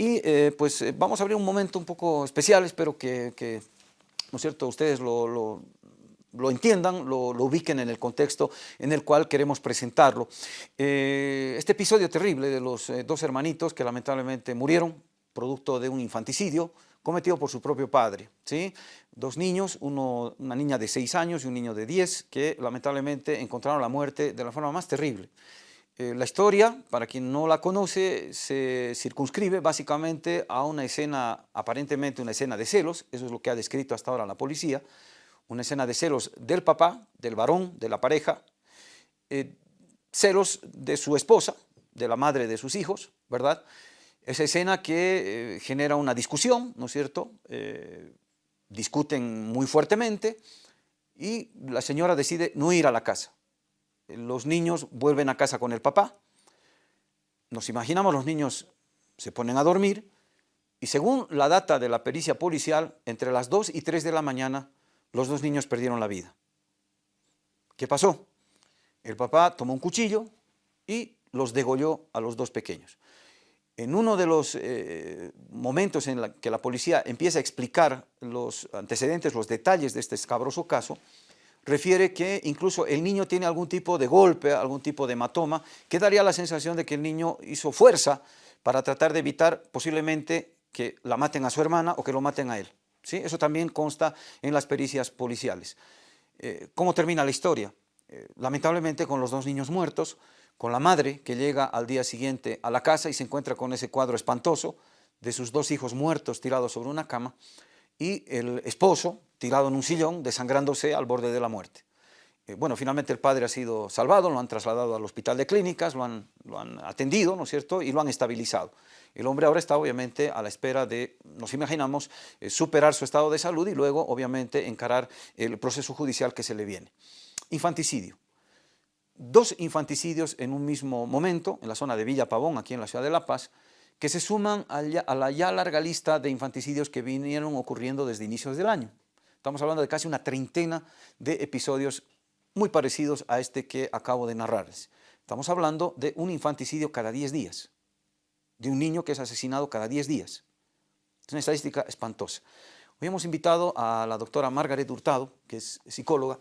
Y eh, pues eh, vamos a abrir un momento un poco especial, espero que, ¿no es cierto?, ustedes lo, entiendan, lo, ubiquen en el contexto en el cual queremos presentarlo. este episodio terrible de los dos hermanitos que lamentablemente murieron producto de un infanticidio, cometido por su propio padre. ¿sí? Dos niños, uno, una niña de 6 años y un niño de 10, que lamentablemente encontraron la muerte de la forma más terrible. Eh, la historia, para quien no la conoce, se circunscribe básicamente a una escena, aparentemente una escena de celos, eso es lo que ha descrito hasta ahora la policía, una escena de celos del papá, del varón, de la pareja, eh, celos de su esposa, de la madre de sus hijos, ¿verdad?, esa escena que eh, genera una discusión, ¿no es cierto? Discuten muy fuertemente y la señora decide no ir a la casa. Los niños vuelven a casa con el papá. Nos imaginamos los niños se ponen a dormir y según la data de la pericia policial, entre las 2 y 3 de la mañana, los dos niños perdieron la vida. ¿Qué pasó? El papá tomó un cuchillo y los degolló a los dos pequeños. En uno de los eh, momentos en que la policía empieza a explicar los antecedentes, los detalles de este escabroso caso, refiere que incluso el niño tiene algún tipo de golpe, algún tipo de hematoma, que daría la sensación de que el niño hizo fuerza para tratar de evitar posiblemente que la maten a su hermana o que lo maten a él. ¿sí? Eso también consta en las pericias policiales. Eh, ¿Cómo termina la historia? Eh, lamentablemente con los dos niños muertos, con la madre que llega al día siguiente a la casa y se encuentra con ese cuadro espantoso de sus dos hijos muertos tirados sobre una cama y el esposo tirado en un sillón desangrándose al borde de la muerte. Eh, bueno, finalmente el padre ha sido salvado, lo han trasladado al hospital de clínicas, lo han, lo han atendido, ¿no es cierto?, y lo han estabilizado. El hombre ahora está obviamente a la espera de, nos imaginamos, eh, superar su estado de salud y luego obviamente encarar el proceso judicial que se le viene. Infanticidio dos infanticidios en un mismo momento, en la zona de Villa Pavón, aquí en la ciudad de La Paz, que se suman a la ya larga lista de infanticidios que vinieron ocurriendo desde inicios del año. Estamos hablando de casi una treintena de episodios muy parecidos a este que acabo de narrarles. Estamos hablando de un infanticidio cada 10 días, de un niño que es asesinado cada 10 días. Es una estadística espantosa. Hoy hemos invitado a la doctora Margaret Hurtado, que es psicóloga,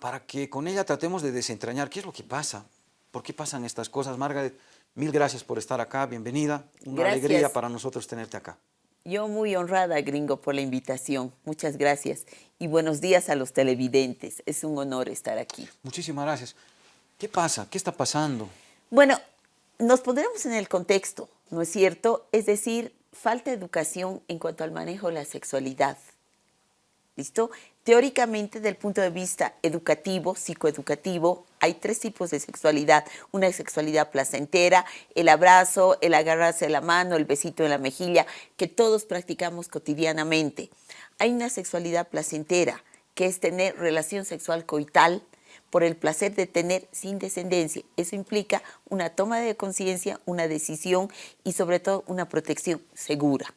para que con ella tratemos de desentrañar qué es lo que pasa, por qué pasan estas cosas. Margaret, mil gracias por estar acá, bienvenida, una alegría para nosotros tenerte acá. Yo muy honrada, gringo, por la invitación. Muchas gracias. Y buenos días a los televidentes. Es un honor estar aquí. Muchísimas gracias. ¿Qué pasa? ¿Qué está pasando? Bueno, nos pondremos en el contexto, ¿no es cierto? Es decir, falta educación en cuanto al manejo de la sexualidad. ¿Listo? Teóricamente, desde el punto de vista educativo, psicoeducativo, hay tres tipos de sexualidad. Una sexualidad placentera, el abrazo, el agarrarse la mano, el besito en la mejilla, que todos practicamos cotidianamente. Hay una sexualidad placentera, que es tener relación sexual coital por el placer de tener sin descendencia. Eso implica una toma de conciencia, una decisión y sobre todo una protección segura.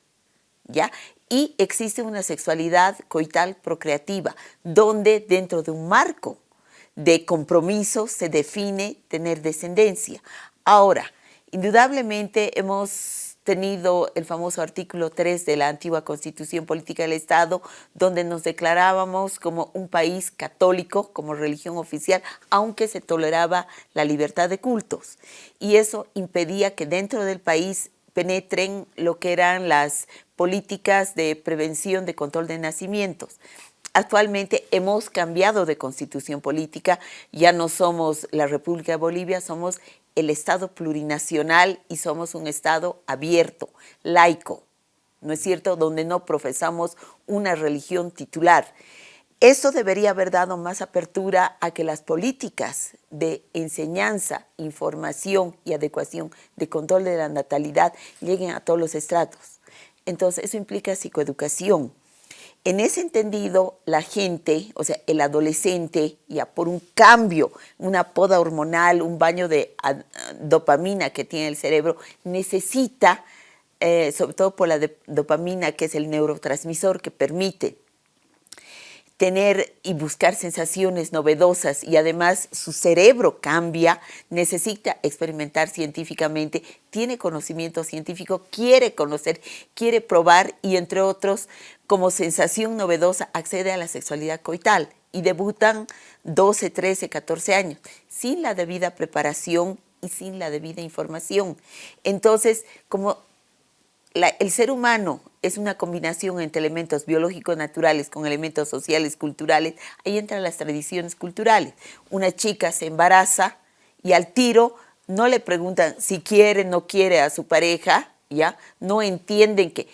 Y existe una sexualidad coital procreativa, donde dentro de un marco de compromiso se define tener descendencia. Ahora, indudablemente hemos tenido el famoso artículo 3 de la antigua Constitución Política del Estado, donde nos declarábamos como un país católico, como religión oficial, aunque se toleraba la libertad de cultos. Y eso impedía que dentro del país penetren lo que eran las políticas de prevención de control de nacimientos. Actualmente hemos cambiado de constitución política, ya no somos la República de Bolivia, somos el Estado plurinacional y somos un Estado abierto, laico, ¿no es cierto?, donde no profesamos una religión titular. Eso debería haber dado más apertura a que las políticas de enseñanza, información y adecuación de control de la natalidad lleguen a todos los estratos. Entonces, eso implica psicoeducación. En ese entendido, la gente, o sea, el adolescente, ya por un cambio, una poda hormonal, un baño de dopamina que tiene el cerebro, necesita, eh, sobre todo por la dopamina, que es el neurotransmisor que permite tener y buscar sensaciones novedosas y además su cerebro cambia, necesita experimentar científicamente, tiene conocimiento científico, quiere conocer, quiere probar y entre otros, como sensación novedosa, accede a la sexualidad coital y debutan 12, 13, 14 años, sin la debida preparación y sin la debida información. Entonces, como el ser humano es una combinación entre elementos biológicos naturales con elementos sociales, culturales, ahí entran las tradiciones culturales. Una chica se embaraza y al tiro no le preguntan si quiere, no quiere a su pareja, ¿ya? No entienden que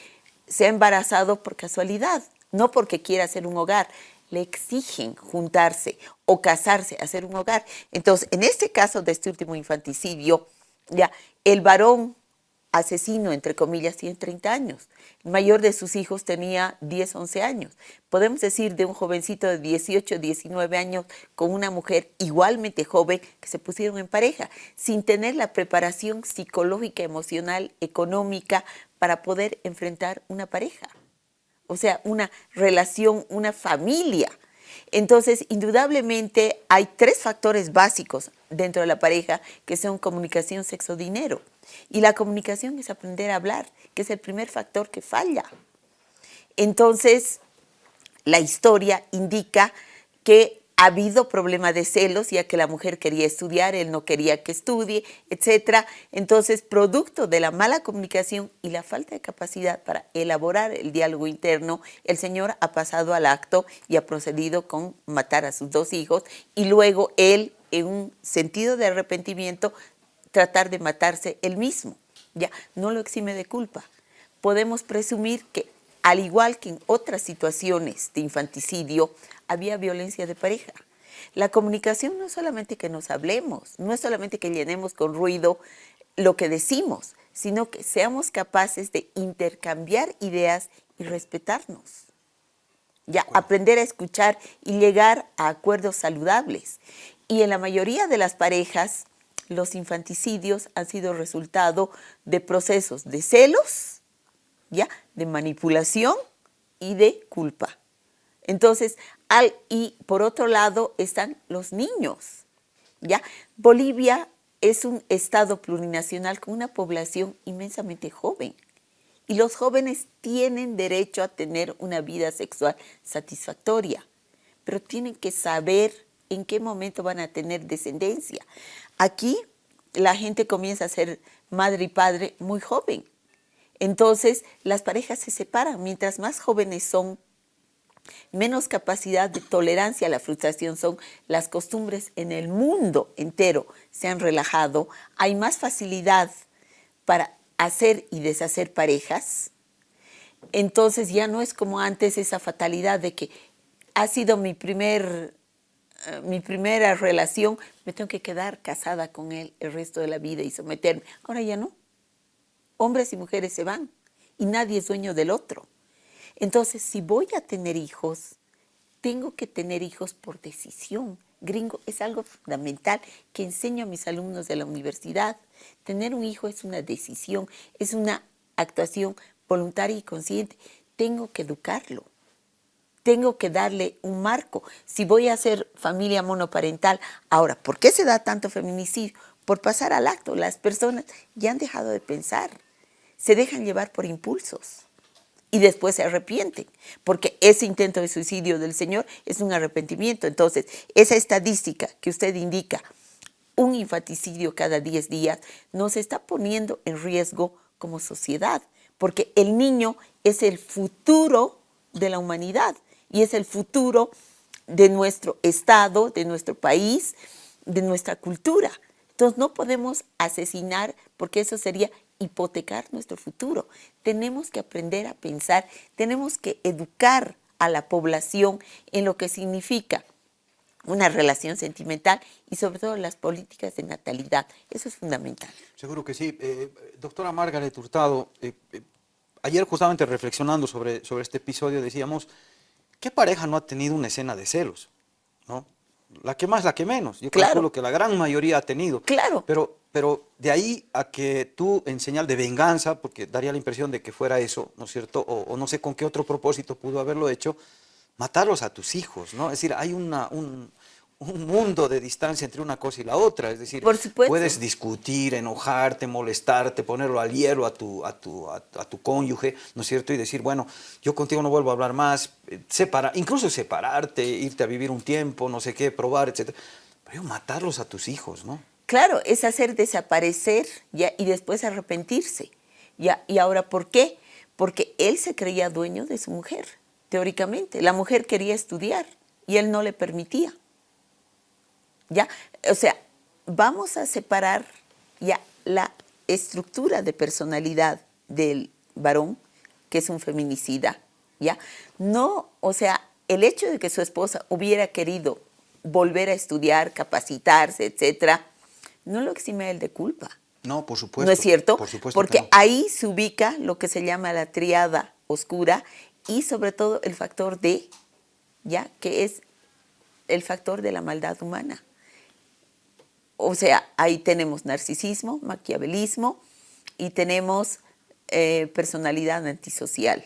se ha embarazado por casualidad, no porque quiera hacer un hogar. Le exigen juntarse o casarse, hacer un hogar. Entonces, en este caso de este último infanticidio, ya, el varón asesino, entre comillas, tiene 30 años. El mayor de sus hijos tenía 10, 11 años. Podemos decir de un jovencito de 18, 19 años con una mujer igualmente joven que se pusieron en pareja, sin tener la preparación psicológica, emocional, económica para poder enfrentar una pareja. O sea, una relación, una familia. Entonces, indudablemente hay tres factores básicos dentro de la pareja que son comunicación, sexo, dinero. Y la comunicación es aprender a hablar, que es el primer factor que falla. Entonces, la historia indica que ha habido problema de celos, ya que la mujer quería estudiar, él no quería que estudie, etc. Entonces, producto de la mala comunicación y la falta de capacidad para elaborar el diálogo interno, el señor ha pasado al acto y ha procedido con matar a sus dos hijos y luego él, en un sentido de arrepentimiento, tratar de matarse él mismo. Ya, no lo exime de culpa. Podemos presumir que, al igual que en otras situaciones de infanticidio, había violencia de pareja. La comunicación no es solamente que nos hablemos, no es solamente que llenemos con ruido lo que decimos, sino que seamos capaces de intercambiar ideas y respetarnos. Ya, aprender a escuchar y llegar a acuerdos saludables. Y en la mayoría de las parejas, los infanticidios han sido resultado de procesos de celos, ¿ya? de manipulación y de culpa. Entonces, al, y por otro lado están los niños. ¿ya? Bolivia es un estado plurinacional con una población inmensamente joven. Y los jóvenes tienen derecho a tener una vida sexual satisfactoria, pero tienen que saber en qué momento van a tener descendencia. Aquí la gente comienza a ser madre y padre muy joven. Entonces las parejas se separan. Mientras más jóvenes son, menos capacidad de tolerancia a la frustración son. Las costumbres en el mundo entero se han relajado. Hay más facilidad para hacer y deshacer parejas. Entonces ya no es como antes esa fatalidad de que ha sido mi primer eh, mi primera relación, me tengo que quedar casada con él el resto de la vida y someterme. Ahora ya no. Hombres y mujeres se van y nadie es dueño del otro. Entonces, si voy a tener hijos, tengo que tener hijos por decisión. Gringo, es algo fundamental que enseño a mis alumnos de la universidad. Tener un hijo es una decisión, es una actuación voluntaria y consciente. Tengo que educarlo tengo que darle un marco. Si voy a hacer familia monoparental, ahora, ¿por qué se da tanto feminicidio? Por pasar al acto. Las personas ya han dejado de pensar, se dejan llevar por impulsos y después se arrepienten, porque ese intento de suicidio del Señor es un arrepentimiento. Entonces, esa estadística que usted indica, un infanticidio cada 10 días, nos está poniendo en riesgo como sociedad, porque el niño es el futuro de la humanidad y es el futuro de nuestro Estado, de nuestro país, de nuestra cultura. Entonces no podemos asesinar porque eso sería hipotecar nuestro futuro. Tenemos que aprender a pensar, tenemos que educar a la población en lo que significa una relación sentimental y sobre todo las políticas de natalidad. Eso es fundamental. Seguro que sí. Eh, doctora Margaret Hurtado, eh, eh, ayer justamente reflexionando sobre, sobre este episodio decíamos ¿Qué pareja no ha tenido una escena de celos? ¿No? La que más, la que menos. Yo claro. calculo que la gran mayoría ha tenido. Claro. Pero, pero de ahí a que tú, en señal de venganza, porque daría la impresión de que fuera eso, ¿no es cierto? O, no sé con qué otro propósito pudo haberlo hecho, matarlos a tus hijos, ¿no? Es decir, hay una, un, un mundo de distancia entre una cosa y la otra. Es decir, puedes discutir, enojarte, molestarte, ponerlo al hielo a tu, a, tu, a, tu cónyuge, ¿no es cierto? Y decir, bueno, yo contigo no vuelvo a hablar más, eh, separa, incluso separarte, irte a vivir un tiempo, no sé qué, probar, etc. Pero matarlos a tus hijos, ¿no? Claro, es hacer desaparecer ya, y después arrepentirse. Ya, ¿Y ahora por qué? Porque él se creía dueño de su mujer, teóricamente. La mujer quería estudiar y él no le permitía. ¿Ya? O sea, vamos a separar ya la estructura de personalidad del varón, que es un feminicida, ¿ya? No, o sea, el hecho de que su esposa hubiera querido volver a estudiar, capacitarse, etcétera, no lo exime él de culpa. No, por supuesto. ¿No es cierto? Por supuesto Porque ahí se ubica lo que se llama la triada oscura y sobre todo el factor D, ¿ya? Que es el factor de la maldad humana. O sea, ahí tenemos narcisismo, maquiavelismo y tenemos eh, personalidad antisocial.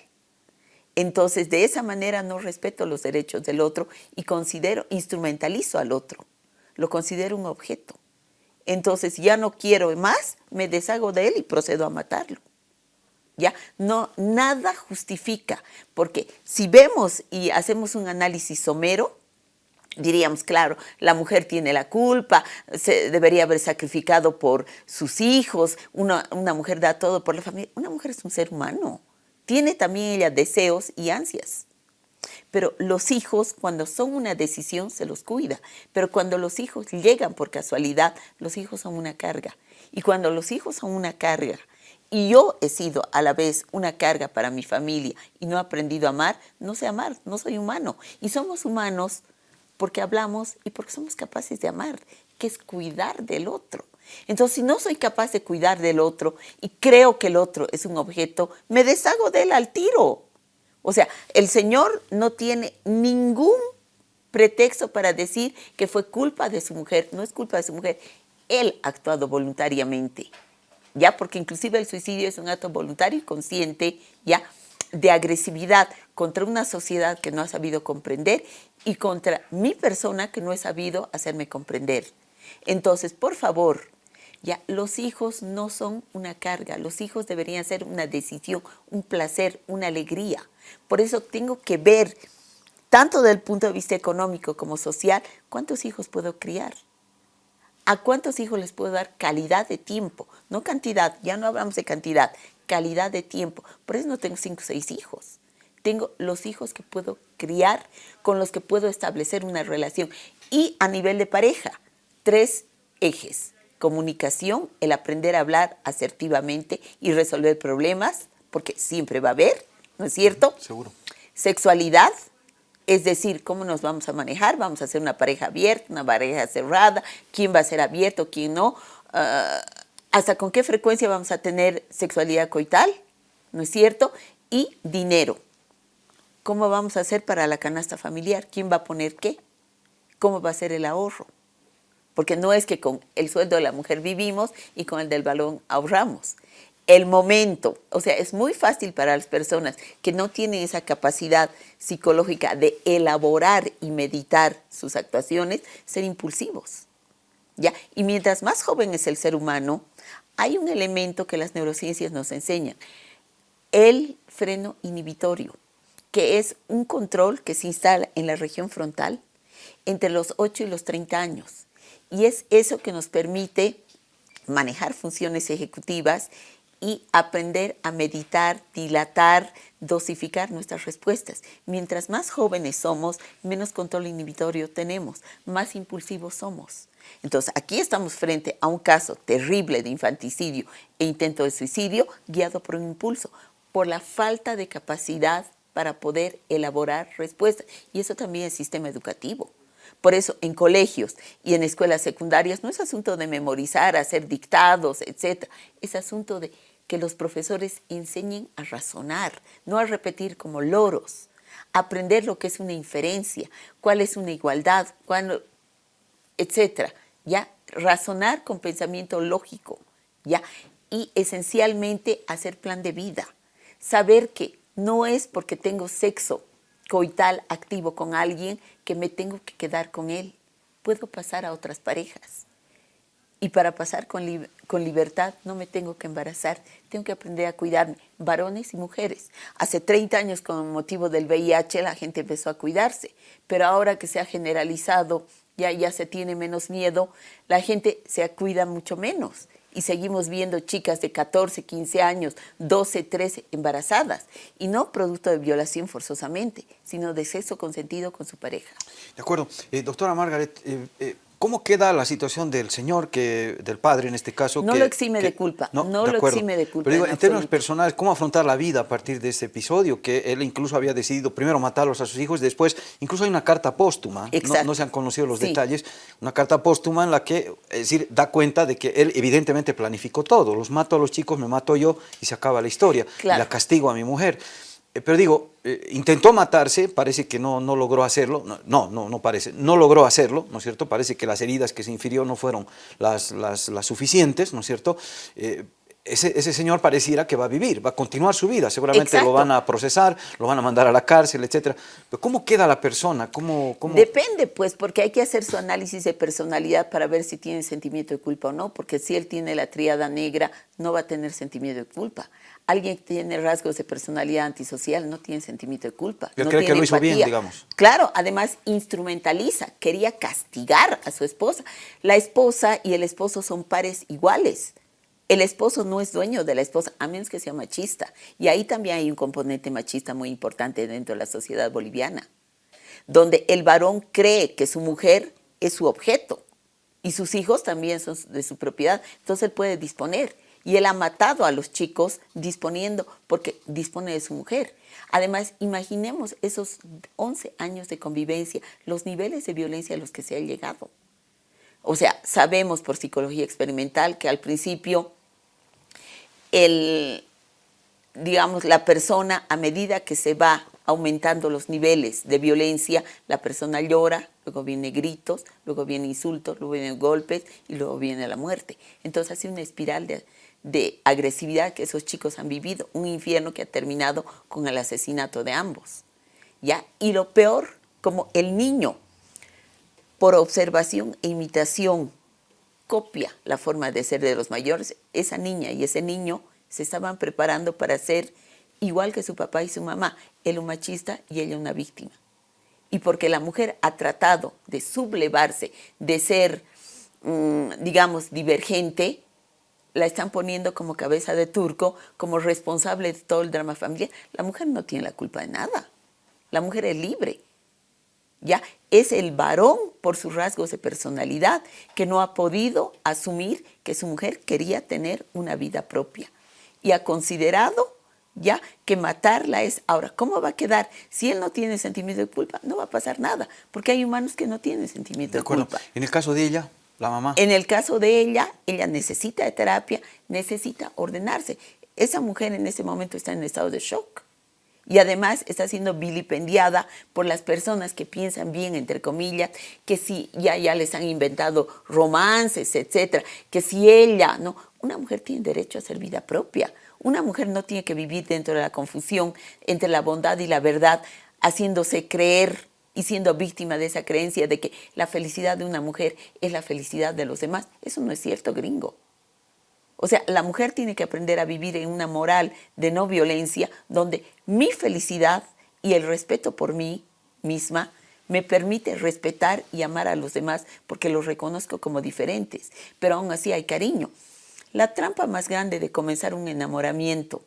Entonces, de esa manera no respeto los derechos del otro y considero, instrumentalizo al otro, lo considero un objeto. Entonces, ya no quiero más, me deshago de él y procedo a matarlo. ¿Ya? No, nada justifica, porque si vemos y hacemos un análisis somero, diríamos, claro, la mujer tiene la culpa, se debería haber sacrificado por sus hijos, una, una, mujer da todo por la familia. Una mujer es un ser humano, tiene también ella deseos y ansias. Pero los hijos, cuando son una decisión, se los cuida. Pero cuando los hijos llegan por casualidad, los hijos son una carga. Y cuando los hijos son una carga, y yo he sido a la vez una carga para mi familia y no he aprendido a amar, no sé amar, no soy humano. Y somos humanos porque hablamos y porque somos capaces de amar, que es cuidar del otro. Entonces, si no soy capaz de cuidar del otro y creo que el otro es un objeto, me deshago de él al tiro. O sea, el Señor no tiene ningún pretexto para decir que fue culpa de su mujer. No es culpa de su mujer. Él ha actuado voluntariamente. Ya, porque inclusive el suicidio es un acto voluntario y consciente, ya, de agresividad contra una sociedad que no ha sabido comprender y contra mi persona que no he sabido hacerme comprender. Entonces, por favor, ya los hijos no son una carga, los hijos deberían ser una decisión, un placer, una alegría. Por eso tengo que ver, tanto desde el punto de vista económico como social, cuántos hijos puedo criar. ¿A cuántos hijos les puedo dar calidad de tiempo? No cantidad, ya no hablamos de cantidad, calidad de tiempo. Por eso no tengo cinco o seis hijos. Tengo los hijos que puedo criar, con los que puedo establecer una relación. Y a nivel de pareja, tres ejes. Comunicación, el aprender a hablar asertivamente y resolver problemas, porque siempre va a haber, ¿no es cierto? Seguro. Sexualidad, es decir, cómo nos vamos a manejar, vamos a hacer una pareja abierta, una pareja cerrada, quién va a ser abierto, quién no, ah, hasta con qué frecuencia vamos a tener sexualidad coital, ¿no es cierto? Y dinero. ¿Cómo vamos a hacer para la canasta familiar? ¿Quién va a poner qué? ¿Cómo va a ser el ahorro? Porque no es que con el sueldo de la mujer vivimos y con el del balón ahorramos el momento. O sea, es muy fácil para las personas que no tienen esa capacidad psicológica de elaborar y meditar sus actuaciones, ser impulsivos. ¿Ya? Y mientras más joven es el ser humano, hay un elemento que las neurociencias nos enseñan, el freno inhibitorio, que es un control que se instala en la región frontal entre los 8 y los 30 años. Y es eso que nos permite manejar funciones ejecutivas y aprender a meditar, dilatar, dosificar nuestras respuestas. Mientras más jóvenes somos, menos control inhibitorio tenemos, más impulsivos somos. Entonces, aquí estamos frente a un caso terrible de infanticidio e intento de suicidio guiado por un impulso, por la falta de capacidad para poder elaborar respuestas. Y eso también es sistema educativo. Por eso en colegios y en escuelas secundarias no es asunto de memorizar, hacer dictados, etc. Es asunto de que los profesores enseñen a razonar, no a repetir como loros, aprender lo que es una inferencia, cuál es una igualdad, cuál, etcétera, ya razonar con pensamiento lógico, ya y esencialmente hacer plan de vida, saber que no es porque tengo sexo coital activo con alguien que me tengo que quedar con él. Puedo pasar a otras parejas. Y para pasar con, con, libertad no me tengo que embarazar, tengo que aprender a cuidarme, varones y mujeres. Hace 30 años con motivo del VIH la gente empezó a cuidarse, pero ahora que se ha generalizado, ya, ya se tiene menos miedo, la gente se cuida mucho menos. Y seguimos viendo chicas de 14, 15 años, 12, 13 embarazadas. Y no producto de violación forzosamente, sino de sexo consentido con su pareja. De acuerdo. Eh, doctora Margaret, eh, eh, ¿Cómo queda la situación del señor, que, del padre en este caso? No lo exime de culpa, no, lo exime de culpa. Pero digo, en, términos personales, ¿cómo afrontar la vida a partir de este episodio? Que él incluso había decidido primero matarlos a sus hijos, después incluso hay una carta póstuma, no, no, se han conocido los detalles, una carta póstuma en la que, es decir, da cuenta de que él evidentemente planificó todo, los mato a los chicos, me mato yo y se acaba la historia, y la castigo a mi mujer. Eh, pero digo, eh, intentó matarse, parece que no, no logró hacerlo, no, no, no parece, no logró hacerlo, ¿no es cierto? Parece que las heridas que se infirió no fueron las, las, suficientes, ¿no es cierto? Eh, ese, ese, señor pareciera que va a vivir, va a continuar su vida, seguramente lo van a procesar, lo van a mandar a la cárcel, etcétera. Pero ¿cómo queda la persona? ¿Cómo, cómo... Depende, pues, porque hay que hacer su análisis de personalidad para ver si tiene sentimiento de culpa o no, porque si él tiene la triada negra, no va a tener sentimiento de culpa. Alguien que tiene rasgos de personalidad antisocial no tiene sentimiento de culpa. Yo creo que lo hizo bien, digamos. Claro, además instrumentaliza, quería castigar a su esposa. La esposa y el esposo son pares iguales. El esposo no es dueño de la esposa, a menos que sea machista. Y ahí también hay un componente machista muy importante dentro de la sociedad boliviana, donde el varón cree que su mujer es su objeto y sus hijos también son de su propiedad, entonces él puede disponer. Y él ha matado a los chicos disponiendo, porque dispone de su mujer. Además, imaginemos esos 11 años de convivencia, los niveles de violencia a los que se ha llegado. O sea, sabemos por psicología experimental que al principio el, digamos, la persona a medida que se va aumentando los niveles de violencia, la persona llora, luego viene gritos, luego viene insultos, luego vienen golpes y luego viene la muerte. Entonces hace una espiral de, de agresividad que esos chicos han vivido, un infierno que ha terminado con el asesinato de ambos. ¿ya? Y lo peor, como el niño, por observación e imitación, copia la forma de ser de los mayores, esa niña y ese niño se estaban preparando para ser igual que su papá y su mamá, él un machista y ella una víctima. Y porque la mujer ha tratado de sublevarse, de ser, mm, digamos, divergente, la están poniendo como cabeza de turco, como responsable de todo el drama familiar. La mujer no tiene la culpa de nada. La mujer es libre. ¿Ya? Es el varón, por sus rasgos de personalidad, que no ha podido asumir que su mujer quería tener una vida propia. Y ha considerado ya que matarla es, ahora, ¿cómo va a quedar? Si él no tiene sentimiento de culpa, no va a pasar nada, porque hay humanos que no tienen sentimiento de, de culpa. En el caso de ella, la mamá. En el caso de ella, ella necesita de terapia, necesita ordenarse. Esa mujer en ese momento está en estado de shock y además está siendo vilipendiada por las personas que piensan bien, entre comillas, que si ya, ya les han inventado romances, etcétera, que si ella, no, una mujer tiene derecho a ser vida propia. Una mujer no tiene que vivir dentro de la confusión entre la bondad y la verdad, haciéndose creer y siendo víctima de esa creencia de que la felicidad de una mujer es la felicidad de los demás. Eso no es cierto, gringo. O sea, la mujer tiene que aprender a vivir en una moral de no violencia donde mi felicidad y el respeto por mí misma me permite respetar y amar a los demás porque los reconozco como diferentes, pero aún así hay cariño. La trampa más grande de comenzar un enamoramiento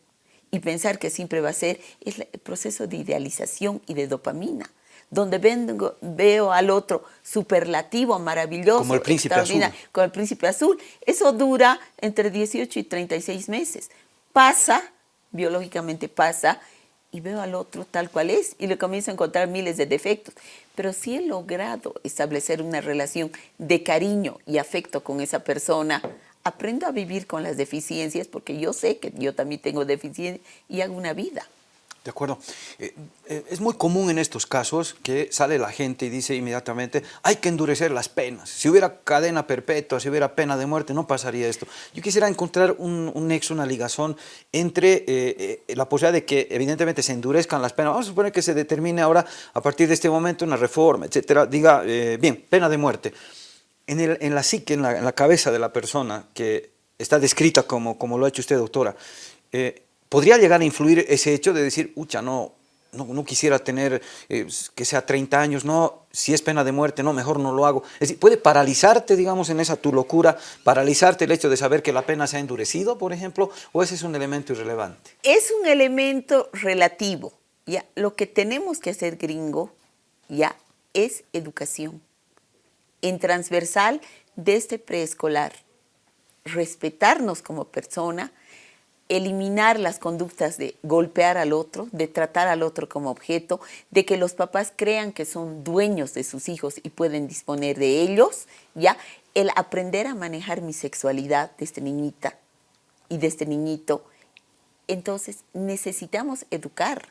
y pensar que siempre va a ser es el proceso de idealización y de dopamina donde vengo, veo al otro superlativo, maravilloso, como el príncipe azul. Con el príncipe azul. Eso dura entre 18 y 36 meses. Pasa, biológicamente pasa, y veo al otro tal cual es y le comienzo a encontrar miles de defectos. Pero si he logrado establecer una relación de cariño y afecto con esa persona, aprendo a vivir con las deficiencias porque yo sé que yo también tengo deficiencias y hago una vida. De acuerdo. Eh, eh, es muy común en estos casos que sale la gente y dice inmediatamente hay que endurecer las penas. Si hubiera cadena perpetua, si hubiera pena de muerte, no pasaría esto. Yo quisiera encontrar un, nexo, una ligazón entre eh, la posibilidad de que evidentemente se endurezcan las penas. Vamos a suponer que se determine ahora, a partir de este momento, una reforma, etcétera. Diga, bien, pena de muerte. En, el, en la psique, en la, cabeza de la persona que está descrita como, como lo ha hecho usted, doctora, ¿Podría llegar a influir ese hecho de decir, ucha, no, no, quisiera tener eh, que sea 30 años, no, si es pena de muerte, no, mejor no lo hago. Es decir, puede paralizarte, digamos, en esa tu locura, paralizarte el hecho de saber que la pena se ha endurecido, por ejemplo, o ese es un elemento irrelevante. Es un elemento relativo. Ya, lo que tenemos que hacer, gringo, ya, es educación. En transversal, desde preescolar. Respetarnos como persona, eliminar las conductas de golpear al otro, de tratar al otro como objeto, de que los papás crean que son dueños de sus hijos y pueden disponer de ellos, ya el aprender a manejar mi sexualidad desde niñita y desde niñito. Entonces necesitamos educar.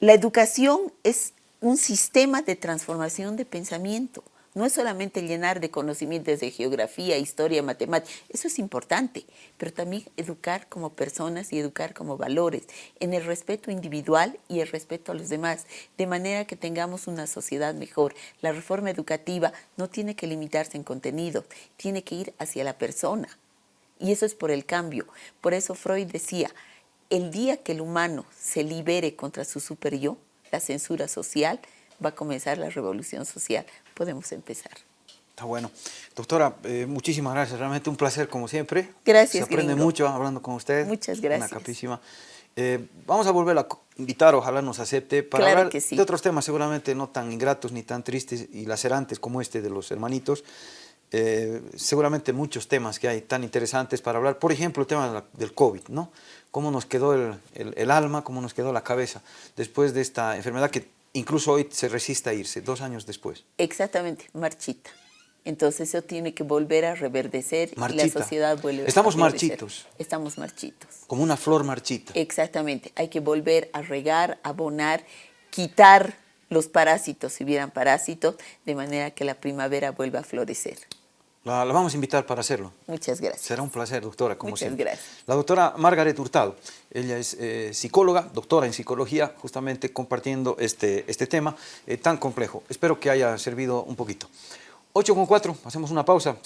La educación es un sistema de transformación de pensamiento. No es solamente llenar de conocimientos de geografía, historia, matemática, eso es importante, pero también educar como personas y educar como valores, en el respeto individual y el respeto a los demás, de manera que tengamos una sociedad mejor. La reforma educativa no tiene que limitarse en contenido, tiene que ir hacia la persona. Y eso es por el cambio. Por eso Freud decía, el día que el humano se libere contra su super yo, la censura social, va a comenzar la revolución social. Podemos empezar. Está bueno. Doctora, eh, muchísimas gracias. Realmente un placer, como siempre. Gracias, Se aprende mucho hablando con usted. Muchas gracias. Una capísima. Eh, vamos a volver a invitar, ojalá nos acepte, para hablar de otros temas seguramente no tan ingratos ni tan tristes y lacerantes como este de los hermanitos. Eh, seguramente muchos temas que hay tan interesantes para hablar. Por ejemplo, el tema del COVID, ¿no? Cómo nos quedó el, el alma, cómo nos quedó la cabeza después de esta enfermedad que incluso hoy se resiste a irse, dos años después. Exactamente, marchita. Entonces eso tiene que volver a reverdecer y la sociedad vuelve Estamos marchitos. Estamos marchitos. Como una flor marchita. Exactamente. Hay que volver a regar, abonar, quitar los parásitos, si hubieran parásitos, de manera que la primavera vuelva a florecer. La, vamos a invitar para hacerlo. Muchas gracias. Será un placer, doctora, como Muchas gracias. La doctora Margaret Hurtado, ella es eh, psicóloga, doctora en psicología, justamente compartiendo este, este tema eh, tan complejo. Espero que haya servido un poquito. 8 con 4, hacemos una pausa.